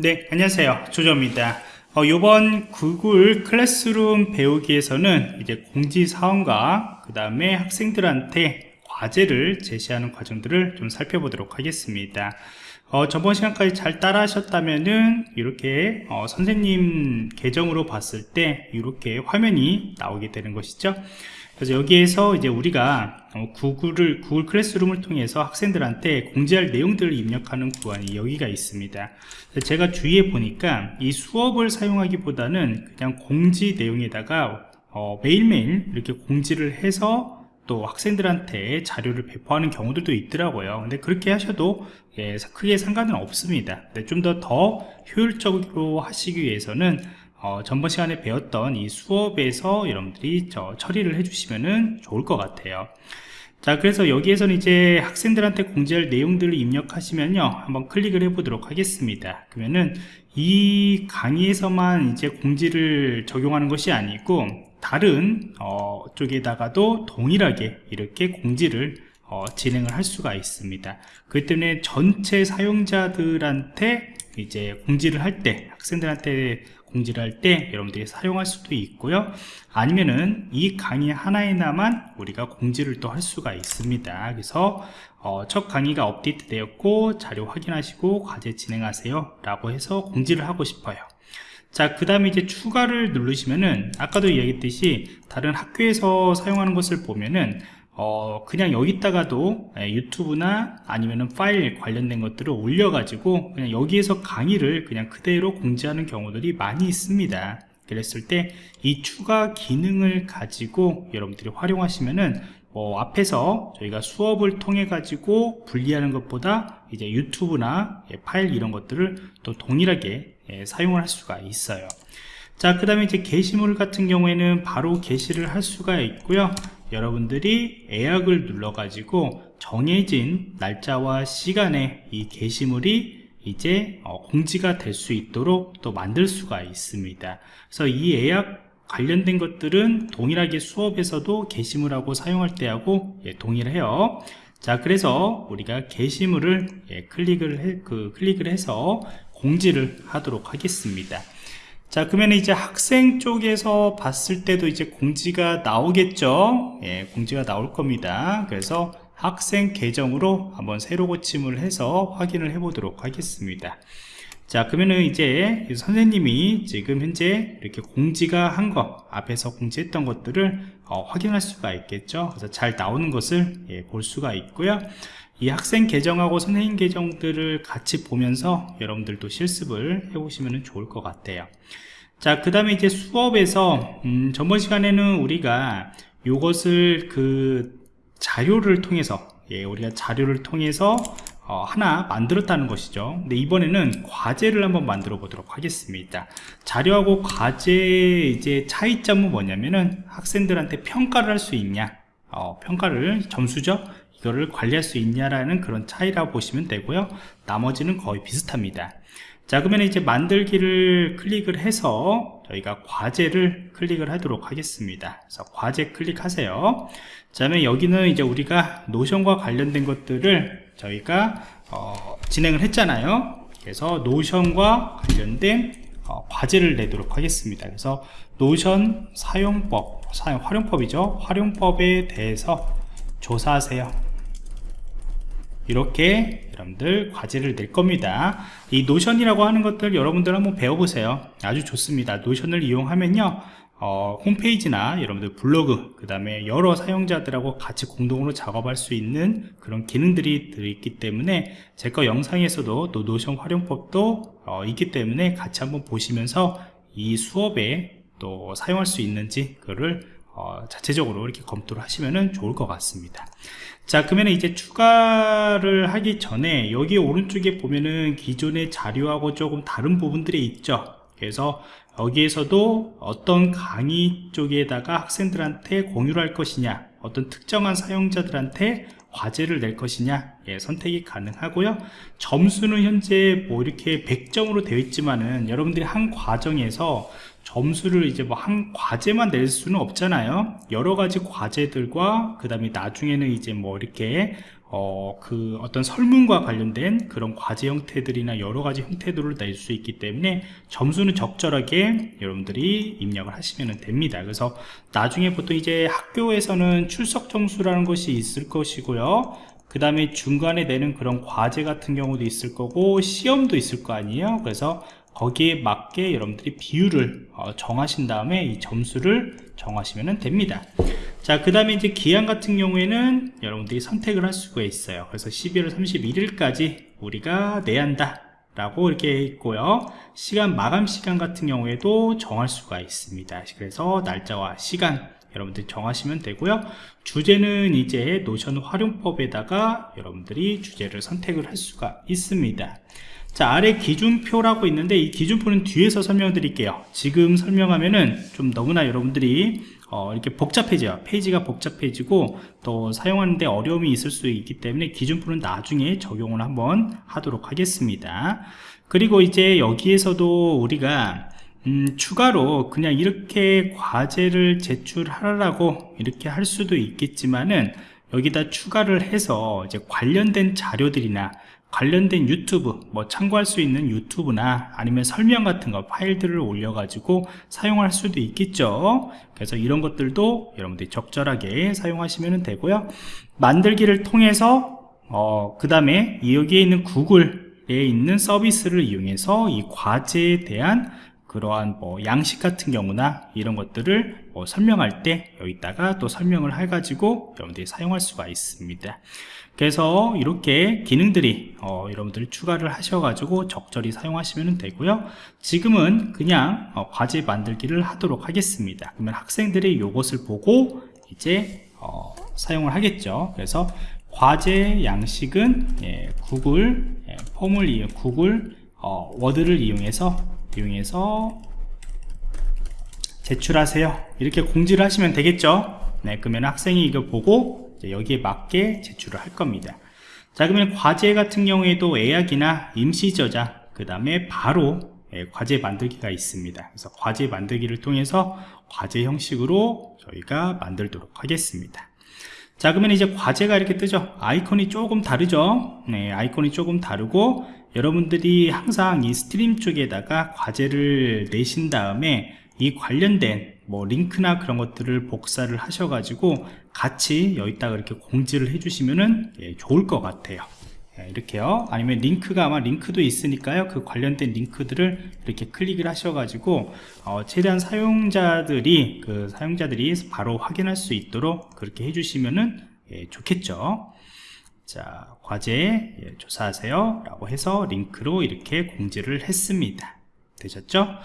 네, 안녕하세요. 조조입니다. 어, 이번 구글 클래스룸 배우기에서는 이제 공지사원과 그 다음에 학생들한테 과제를 제시하는 과정들을 좀 살펴보도록 하겠습니다. 어, 저번 시간까지 잘 따라 하셨다면은 이렇게 어, 선생님 계정으로 봤을 때 이렇게 화면이 나오게 되는 것이죠. 그래서 여기에서 이제 우리가 어, 구글을 구글 클래스룸을 통해서 학생들한테 공지할 내용들을 입력하는 구간이 여기가 있습니다. 제가 주위에 보니까 이 수업을 사용하기보다는 그냥 공지 내용에다가 어, 매일매일 이렇게 공지를 해서 또 학생들한테 자료를 배포하는 경우들도 있더라고요 근데 그렇게 하셔도 예, 크게 상관은 없습니다 좀 더더 효율적으로 하시기 위해서는 어, 전번 시간에 배웠던 이 수업에서 여러분들이 저 처리를 해주시면 좋을 것 같아요. 자 그래서 여기에서는 이제 학생들한테 공지할 내용들을 입력하시면요. 한번 클릭을 해 보도록 하겠습니다. 그러면은 이 강의에서만 이제 공지를 적용하는 것이 아니고 다른 어, 쪽에다가도 동일하게 이렇게 공지를 어, 진행을 할 수가 있습니다. 그렇기 때문에 전체 사용자들한테 이제 공지를 할 때 학생들한테 공지를 할 때 여러분들이 사용할 수도 있고요. 아니면은 이 강의 하나에나만 우리가 공지를 또 할 수가 있습니다. 그래서 어, 첫 강의가 업데이트 되었고 자료 확인하시고 과제 진행하세요 라고 해서 공지를 하고 싶어요. 자 그 다음에 이제 추가를 누르시면은 아까도 얘기했듯이 다른 학교에서 사용하는 것을 보면은 어, 그냥 여기다가도 예, 유튜브나 아니면은 파일 관련된 것들을 올려가지고 그냥 여기에서 강의를 그냥 그대로 공지하는 경우들이 많이 있습니다. 그랬을 때 이 추가 기능을 가지고 여러분들이 활용하시면은 뭐 앞에서 저희가 수업을 통해 가지고 분리하는 것보다 이제 유튜브나 예, 파일 이런 것들을 또 동일하게 예, 사용을 할 수가 있어요. 자, 그 다음에 이제 게시물 같은 경우에는 바로 게시를 할 수가 있고요. 여러분들이 예약을 눌러 가지고 정해진 날짜와 시간에 이 게시물이 이제 어, 공지가 될 수 있도록 또 만들 수가 있습니다. 그래서 이 예약 관련된 것들은 동일하게 수업에서도 게시물하고 사용할 때하고 예, 동일해요. 자 그래서 우리가 게시물을 예, 클릭을 해, 그 클릭을 해서 공지를 하도록 하겠습니다 자 그러면 이제 학생 쪽에서 봤을 때도 이제 공지가 나오겠죠? 예, 공지가 나올 겁니다. 그래서 학생 계정으로 한번 새로 고침을 해서 확인을 해 보도록 하겠습니다 자 그러면은 이제 선생님이 지금 현재 이렇게 공지가 한거 앞에서 공지했던 것들을 어, 확인할 수가 있겠죠? 그래서 잘 나오는 것을 예, 볼 수가 있고요. 이 학생 계정하고 선생님 계정들을 같이 보면서 여러분들도 실습을 해보시면 좋을 것 같아요. 자 그 다음에 이제 수업에서 음, 전번 시간에는 우리가 이것을 그 자료를 통해서 예, 우리가 자료를 통해서 어, 하나 만들었다는 것이죠. 근데 이번에는 과제를 한번 만들어 보도록 하겠습니다. 자료하고 과제 이제 차이점은 뭐냐면은 학생들한테 평가를 할 수 있냐? 어, 평가를 점수죠? 이거를 관리할 수 있냐라는 그런 차이라고 보시면 되고요. 나머지는 거의 비슷합니다. 자 그러면 이제 만들기를 클릭을 해서 저희가 과제를 클릭을 하도록 하겠습니다. 그래서 과제 클릭하세요. 자 그러면 여기는 이제 우리가 노션과 관련된 것들을 저희가 어, 진행을 했잖아요. 그래서 노션과 관련된 어, 과제를 내도록 하겠습니다. 그래서 Notion 사용법 사용 활용법이죠. 활용법에 대해서 조사하세요. 이렇게 여러분들 과제를 낼 겁니다. 이 Notion이라고 하는 것들 여러분들 한번 배워보세요. 아주 좋습니다. Notion을 이용하면요 어, 홈페이지나 여러분들 블로그 그 다음에 여러 사용자들하고 같이 공동으로 작업할 수 있는 그런 기능들이 들어있기 때문에 제 거 영상에서도 또 Notion 활용법도 어, 있기 때문에 같이 한번 보시면서 이 수업에 또 사용할 수 있는지 그거를 어, 자체적으로 이렇게 검토를 하시면 좋을 것 같습니다. 자 그러면 이제 추가를 하기 전에 여기 오른쪽에 보면은 기존의 자료하고 조금 다른 부분들이 있죠. 그래서 여기에서도 어떤 강의 쪽에다가 학생들한테 공유를 할 것이냐 어떤 특정한 사용자들한테 과제를 낼 것이냐 예, 선택이 가능하고요. 점수는 현재 뭐 이렇게 100점으로 되어 있지만은 여러분들이 한 과정에서 점수를 이제 뭐 한 과제만 낼 수는 없잖아요. 여러 가지 과제들과 그 다음에 나중에는 이제 뭐 이렇게 어, 그 어떤 설문과 관련된 그런 과제 형태들이나 여러 가지 형태들을 낼 수 있기 때문에 점수는 적절하게 여러분들이 입력을 하시면 됩니다. 그래서 나중에 보통 이제 학교에서는 출석 점수라는 것이 있을 것이고요. 그 다음에 중간에 내는 그런 과제 같은 경우도 있을 거고 시험도 있을 거 아니에요. 그래서 거기에 맞게 여러분들이 비율을 어, 정하신 다음에 이 점수를 정하시면 됩니다 자 그 다음에 이제 기한 같은 경우에는 여러분들이 선택을 할 수가 있어요. 그래서 12월 31일까지 우리가 내야 한다 라고 이렇게 있고요. 시간 마감 시간 같은 경우에도 정할 수가 있습니다. 그래서 날짜와 시간 여러분들이 정하시면 되고요. 주제는 이제 노션 활용법에다가 여러분들이 주제를 선택을 할 수가 있습니다. 자 아래 기준표라고 있는데 이 기준표는 뒤에서 설명드릴게요. 지금 설명하면은 좀 너무나 여러분들이 어, 이렇게 복잡해져요. 페이지가 복잡해지고 또 사용하는데 어려움이 있을 수 있기 때문에 기준표는 나중에 적용을 한번 하도록 하겠습니다. 그리고 이제 여기에서도 우리가 음, 추가로 그냥 이렇게 과제를 제출하라고 이렇게 할 수도 있겠지만은 여기다 추가를 해서 이제 관련된 자료들이나 관련된 유튜브 뭐 참고할 수 있는 유튜브나 아니면 설명 같은 거 파일들을 올려 가지고 사용할 수도 있겠죠. 그래서 이런 것들도 여러분들이 적절하게 사용하시면 되고요. 만들기를 통해서 어, 그 다음에 여기에 있는 구글에 있는 서비스를 이용해서 이 과제에 대한 그러한 뭐 양식 같은 경우나 이런 것들을 뭐 설명할 때 여기다가 또 설명을 해가지고 여러분들이 사용할 수가 있습니다. 그래서 이렇게 기능들이 어, 여러분들이 추가를 하셔가지고 적절히 사용하시면 되고요. 지금은 그냥 어, 과제 만들기를 하도록 하겠습니다. 그러면 학생들이 이것을 보고 이제 어, 사용을 하겠죠. 그래서 과제 양식은 예, 구글 예, 폼을 이용 구글 어, 워드를 이용해서 이용해서 제출하세요. 이렇게 공지를 하시면 되겠죠? 네 그러면 학생이 이거 보고 여기에 맞게 제출을 할 겁니다. 자 그러면 과제 같은 경우에도 예약이나 임시 저장 그 다음에 바로 예, 과제 만들기가 있습니다. 그래서 과제 만들기를 통해서 과제 형식으로 저희가 만들도록 하겠습니다. 자 그러면 이제 과제가 이렇게 뜨죠? 아이콘이 조금 다르죠? 네 아이콘이 조금 다르고 여러분들이 항상 이 stream 쪽에다가 과제를 내신 다음에 이 관련된 뭐 링크나 그런 것들을 복사를 하셔가지고 같이 여기다가 이렇게 공지를 해주시면은 예, 좋을 것 같아요. 예, 이렇게요. 아니면 링크가 아마 링크도 있으니까요. 그 관련된 링크들을 이렇게 클릭을 하셔가지고 어, 최대한 사용자들이 그 사용자들이 바로 확인할 수 있도록 그렇게 해주시면은 예, 좋겠죠. 자 과제 예, 조사하세요 라고 해서 링크로 이렇게 공지를 했습니다 되셨죠?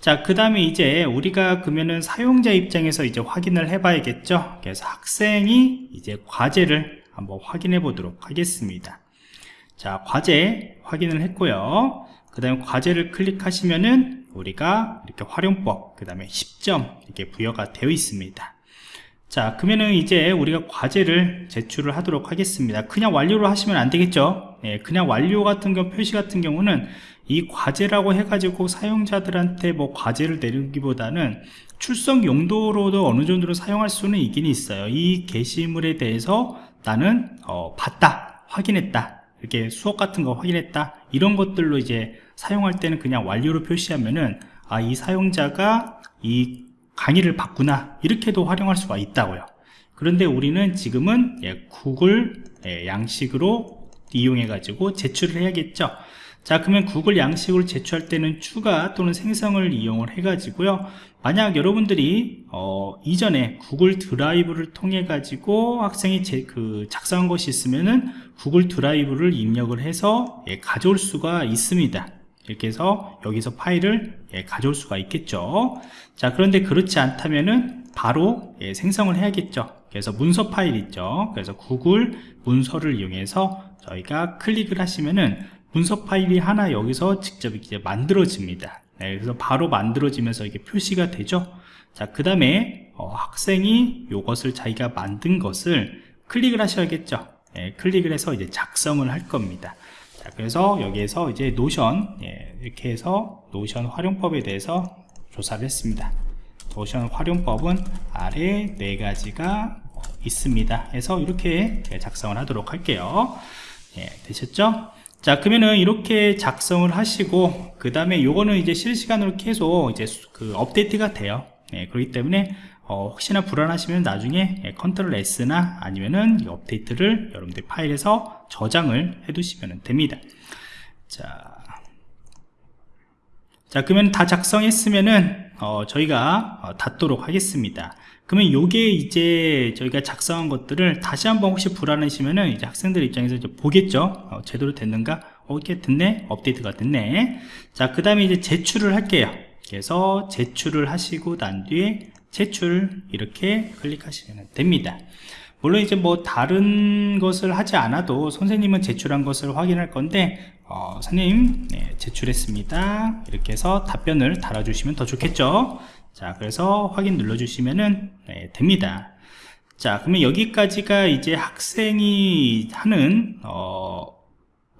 자, 그 다음에 이제 우리가 그러면은 사용자 입장에서 이제 확인을 해 봐야겠죠? 그래서 학생이 이제 과제를 한번 확인해 보도록 하겠습니다. 자, 과제 확인을 했고요. 그 다음에 과제를 클릭하시면은 우리가 이렇게 활용법, 그 다음에 10점 이렇게 부여가 되어 있습니다. 자 그러면은 이제 우리가 과제를 제출을 하도록 하겠습니다. 그냥 완료로 하시면 안 되겠죠? 예, 그냥 완료 같은 경우 표시 같은 경우는 이 과제라고 해가지고 사용자들한테 뭐 과제를 내리기보다는 출석 용도로도 어느 정도로 사용할 수는 있긴 있어요. 이 게시물에 대해서 나는 어, 봤다 확인했다 이렇게 수업 같은 거 확인했다 이런 것들로 이제 사용할 때는 그냥 완료로 표시하면은 아 이 사용자가 이 강의를 받구나 이렇게도 활용할 수가 있다고요. 그런데 우리는 지금은 예, 구글 예, 양식으로 이용해 가지고 제출을 해야겠죠. 자 그러면 구글 양식으로 제출할 때는 추가 또는 생성을 이용을 해 가지고요. 만약 여러분들이 어, 이전에 구글 드라이브를 통해 가지고 학생이 제, 그 작성한 것이 있으면은 구글 드라이브를 입력을 해서 예, 가져올 수가 있습니다 이렇게 해서 여기서 파일을 예, 가져올 수가 있겠죠. 자 그런데 그렇지 않다면은 바로 예, 생성을 해야겠죠. 그래서 문서 파일 있죠. 그래서 구글 문서를 이용해서 저희가 클릭을 하시면은 문서 파일이 하나 여기서 직접 이제 만들어집니다. 네, 그래서 바로 만들어지면서 이게 표시가 되죠. 자그 다음에 어, 학생이 이것을 자기가 만든 것을 클릭을 하셔야겠죠. 예, 클릭을 해서 이제 작성을 할 겁니다 자, 그래서 여기에서 이제 Notion 예, 이렇게 해서 Notion 활용법에 대해서 조사를 했습니다. Notion 활용법은 아래 네 가지가 있습니다. 그래서 이렇게 작성을 하도록 할게요. 예, 되셨죠? 자 그러면은 이렇게 작성을 하시고 그 다음에 요거는 이제 실시간으로 계속 이제 그 업데이트가 돼요. 예, 그렇기 때문에 어, 혹시나 불안하시면 나중에 예, 컨트롤 S나 아니면은 이 업데이트를 여러분들 파일에서 저장을 해 두시면 됩니다. 자, 자 그러면 다 작성했으면은 어, 저희가 어, 닫도록 하겠습니다. 그러면 요게 이제 저희가 작성한 것들을 다시 한번 혹시 불안하시면은 이제 학생들 입장에서 이제 보겠죠? 어, 제대로 됐는가? 어, 이렇게 됐네? 업데이트가 됐네? 자그 다음에 이제 제출을 할게요. 그래서 제출을 하시고 난 뒤에 제출 이렇게 클릭하시면 됩니다. 물론 이제 뭐 다른 것을 하지 않아도 선생님은 제출한 것을 확인할 건데 어, 선생님 네, 제출했습니다. 이렇게 해서 답변을 달아주시면 더 좋겠죠? 자 그래서 확인 눌러주시면 네, 됩니다. 자 그러면 여기까지가 이제 학생이 하는 어,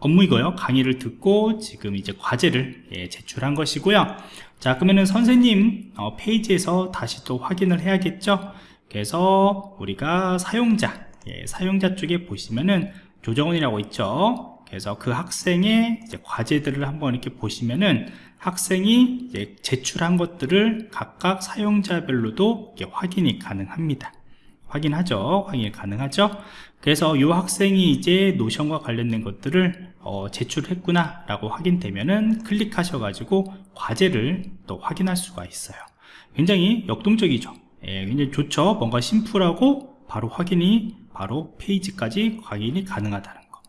업무이고요. 강의를 듣고 지금 이제 과제를 예, 제출한 것이고요. 자 그러면은 선생님 어, 페이지에서 다시 또 확인을 해야겠죠? 그래서 우리가 사용자 예, 사용자 쪽에 보시면은 조정원이라고 있죠? 그래서 그 학생의 과제들을 한번 이렇게 보시면은 학생이 제출한 것들을 각각 사용자별로도 확인이 가능합니다 확인하죠? 확인이 가능하죠? 그래서 이 학생이 이제 노션과 관련된 것들을 어, 제출했구나 라고 확인되면은 클릭하셔 가지고 과제를 또 확인할 수가 있어요. 굉장히 역동적이죠. 예, 굉장히 좋죠? 뭔가 심플하고 바로 확인이 바로 페이지까지 확인이 가능하다는 거.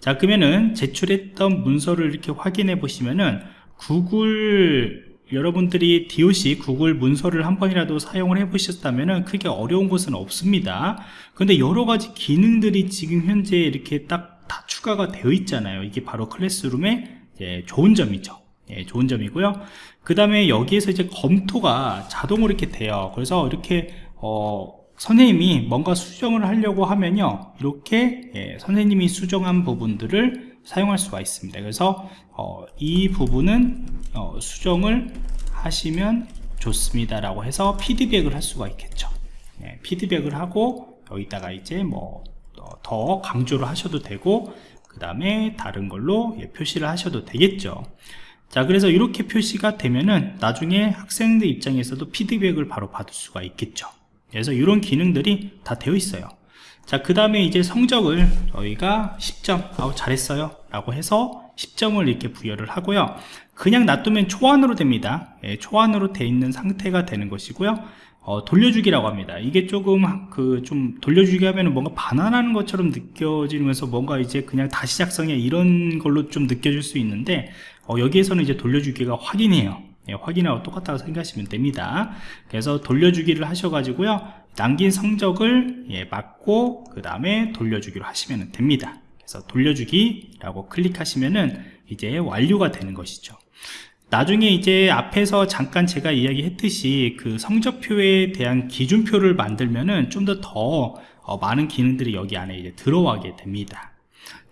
자 그러면은 제출했던 문서를 이렇게 확인해 보시면은 구글 여러분들이 DOC 구글 문서를 한 번이라도 사용을 해 보셨다면 크게 어려운 것은 없습니다. 근데 여러가지 기능들이 지금 현재 이렇게 딱 다 추가가 되어 있잖아요. 이게 바로 클래스룸의 예, 좋은 점이죠. 예, 좋은 점이고요. 그 다음에 여기에서 이제 검토가 자동으로 이렇게 돼요. 그래서 이렇게 어, 선생님이 뭔가 수정을 하려고 하면요. 이렇게 예, 선생님이 수정한 부분들을 사용할 수가 있습니다. 그래서 어, 이 부분은 어, 수정을 하시면 좋습니다 라고 해서 피드백을 할 수가 있겠죠. 예, 피드백을 하고 여기다가 이제 뭐 더 강조를 하셔도 되고 그 다음에 다른 걸로 예, 표시를 하셔도 되겠죠. 자 그래서 이렇게 표시가 되면은 나중에 학생들 입장에서도 피드백을 바로 받을 수가 있겠죠. 그래서 이런 기능들이 다 되어 있어요 자 그 다음에 이제 성적을 저희가 10점 아우 잘했어요 라고 해서 10점을 이렇게 부여를 하고요. 그냥 놔두면 초안으로 됩니다. 예, 초안으로 돼 있는 상태가 되는 것이고요. 어, 돌려주기라고 합니다. 이게 조금 그 좀 돌려주기 하면 뭔가 반환하는 것처럼 느껴지면서 뭔가 이제 그냥 다시 작성해 이런 걸로 좀 느껴질 수 있는데 어, 여기에서는 이제 돌려주기가 확인해요. 예, 확인하고 똑같다고 생각하시면 됩니다. 그래서 돌려주기를 하셔가지고요 남긴 성적을 예, 맞고 그 다음에 돌려주기로 하시면 됩니다. 그래서 돌려주기 라고 클릭하시면은 이제 완료가 되는 것이죠. 나중에 이제 앞에서 잠깐 제가 이야기 했듯이 그 성적표에 대한 기준표를 만들면은 좀 더더 더 어, 많은 기능들이 여기 안에 이제 들어가게 됩니다.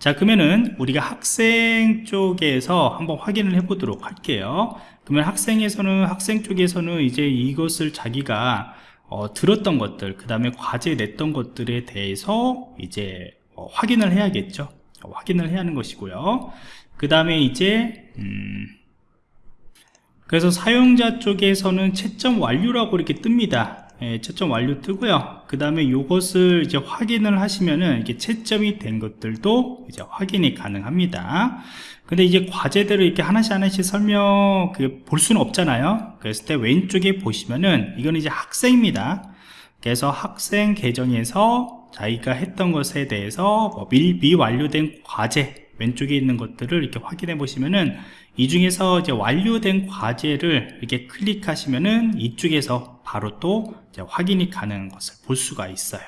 자 그러면은 우리가 학생 쪽에서 한번 확인을 해 보도록 할게요. 그러면 학생에서는 학생 쪽에서는 이제 이것을 자기가 어, 들었던 것들 그 다음에 과제 냈던 것들에 대해서 이제 어, 확인을 해야겠죠. 어, 확인을 해야 하는 것이고요. 그 다음에 이제 음, 그래서 사용자 쪽에서는 채점 완료라고 이렇게 뜹니다 예, 채점 완료 뜨고요. 그 다음에 이것을 이제 확인을 하시면은 이게 채점이 된 것들도 이제 확인이 가능합니다. 근데 이제 과제들을 이렇게 하나씩 하나씩 설명 볼 수는 없잖아요. 그랬을 때 왼쪽에 보시면은 이건 이제 학생입니다. 그래서 학생 계정에서 자기가 했던 것에 대해서 뭐 미, 미완료된 과제 왼쪽에 있는 것들을 이렇게 확인해 보시면은 이 중에서 이제 완료된 과제를 이렇게 클릭하시면은 이쪽에서 바로 또 확인이 가능한 것을 볼 수가 있어요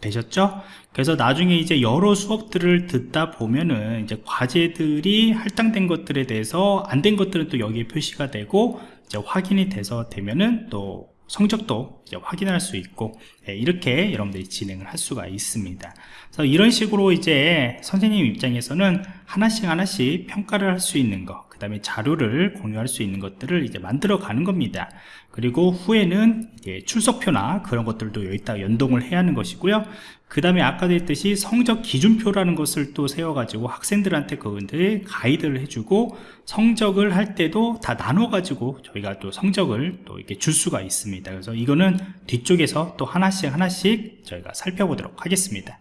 되셨죠? 그래서 나중에 이제 여러 수업들을 듣다 보면은 이제 과제들이 할당된 것들에 대해서 안 된 것들은 또 여기에 표시가 되고 이제 확인이 돼서 되면은 또 성적도 확인할 수 있고 예, 이렇게 여러분들이 진행을 할 수가 있습니다. 그래서 이런 식으로 이제 선생님 입장에서는 하나씩 하나씩 평가를 할 수 있는 거, 그 다음에 자료를 공유할 수 있는 것들을 이제 만들어 가는 겁니다. 그리고 후에는 출석표나 그런 것들도 여기다 연동을 해야 하는 것이고요. 그 다음에 아까도 했듯이 성적 기준표라는 것을 또 세워가지고 학생들한테 그분들 가이드를 해주고 성적을 할 때도 다 나눠가지고 저희가 또 성적을 또 이렇게 줄 수가 있습니다. 그래서 이거는 뒤쪽에서 또 하나씩 하나씩 저희가 살펴보도록 하겠습니다.